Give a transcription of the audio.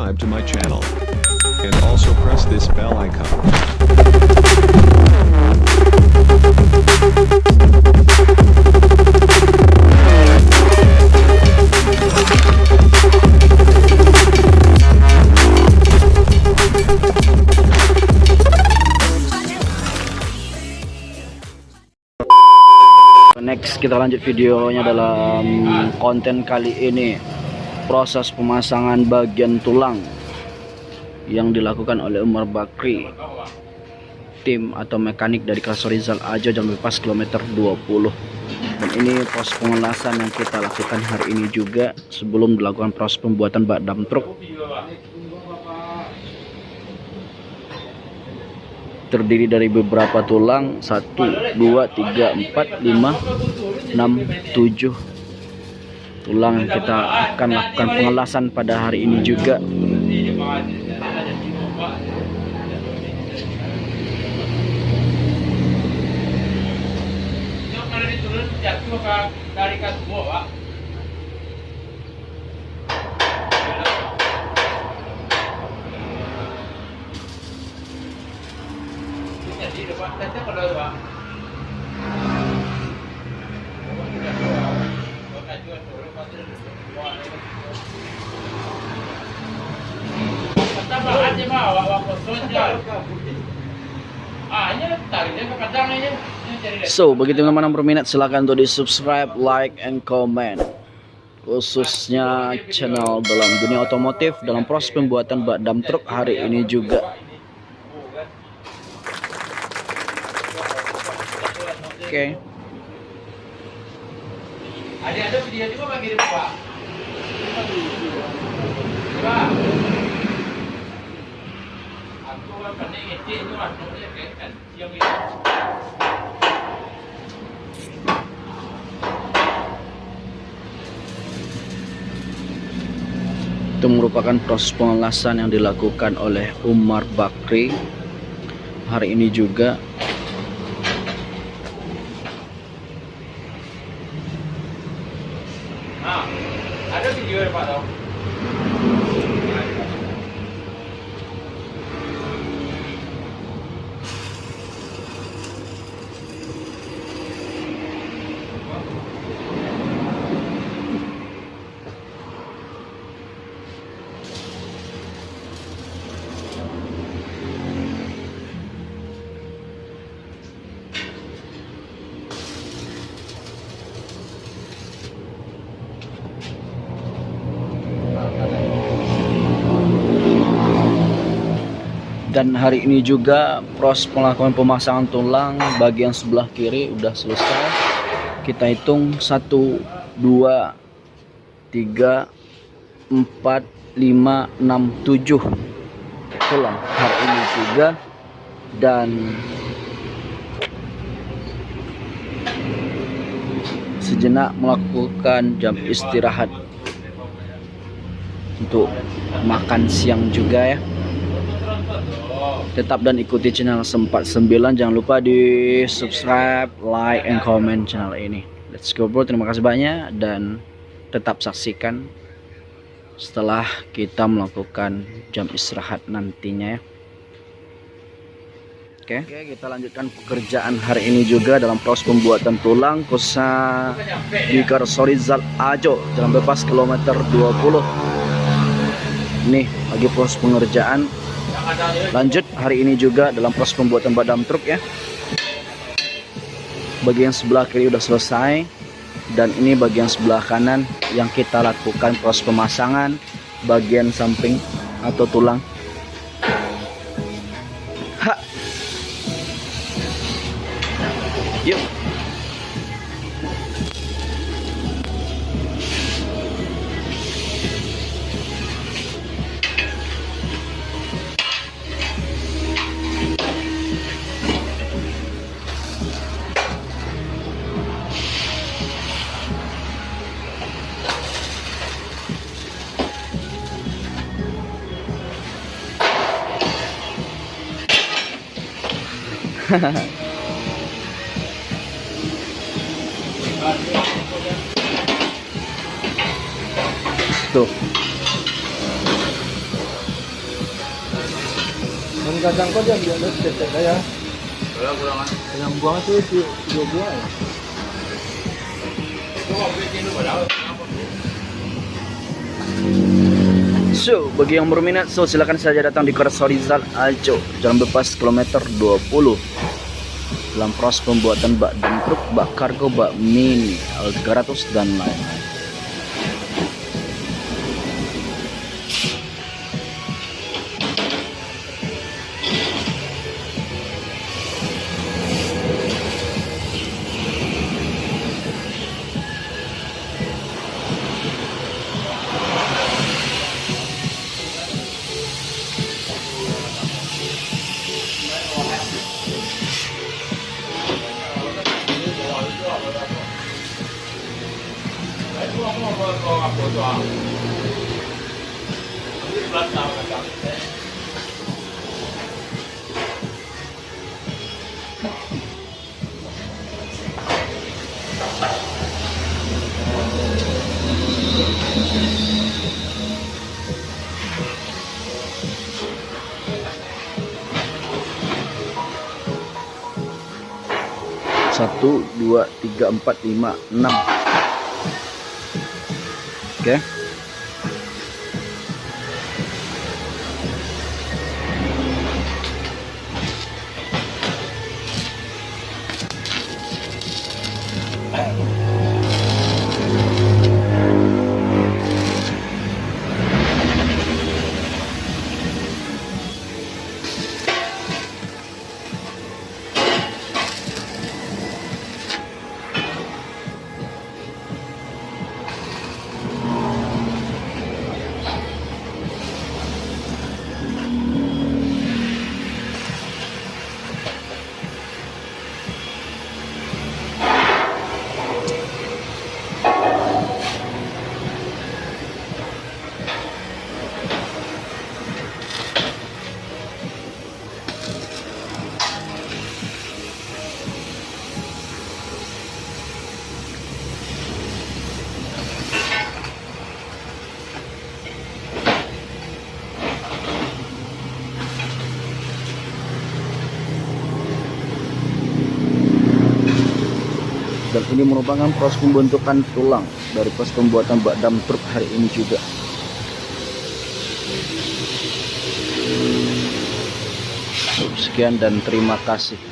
subscribe to my channel. And also press this bell icon. Next kita lanjut videonya dalam konten kali ini proses pemasangan bagian tulang yang dilakukan oleh Umar Bakri. Tim atau mekanik dari kelas Rizal Ajo jam bebas kilometer 20 dan ini proses pengelasan yang kita lakukan hari ini juga sebelum dilakukan proses pembuatan bak dam truk. Terdiri dari beberapa tulang 1 2 3 4 5 6 7 tulang kita akan lakukan pengelasan pada hari ini juga Ah. So, bagi teman-teman yang berminat silahkan untuk di subscribe, like, and comment. Khususnya channel dalam dunia otomotif dalam proses pembuatan bak dam truk hari ini juga. Oke. Ada ada video juga bagi pak. Itu merupakan proses pengelasan yang dilakukan oleh Umar Bakri. Hari ini juga ada video dan hari ini juga proses melakukan pemasangan tulang bagian sebelah kiri udah selesai. Kita hitung 1 2 3 4 5 6 7 tulang hari ini juga. Dan sejenak melakukan jam istirahat untuk makan siang juga ya tetap dan ikuti channel sempat 9 jangan lupa di subscribe like and comment channel ini. Let's go bro. Terima kasih banyak dan tetap saksikan setelah kita melakukan jam istirahat nantinya ya. Oke, kita lanjutkan pekerjaan hari ini juga dalam proses pembuatan tulang khususnya di Karsorizal Ajo jalan bebas kilometer 20 nih lagi proses pengerjaan lanjut hari ini juga dalam proses pembuatan badam truk ya. Bagian sebelah kiri udah selesai dan ini bagian sebelah kanan yang kita lakukan proses pemasangan bagian samping atau tulang. Ha. yuk tuh. Dan kadang kok dia biasa cetek ya. Kalau kurang yang buang itu dua buang ya. Itu waktu itu padahal So, bagi yang berminat, so silakan saja datang di Kores Horizal Ajo, Jalan Bepas kilometer 20. Dalam proses pembuatan bak dan truk, bak kargo, bak mini, L300 dan lain-lain. Satu, dua, tiga, empat, lima, enam. Oke. Dan ini merupakan proses pembentukan tulang dari proses pembuatan bak dam truk hari ini juga. Sekian dan terima kasih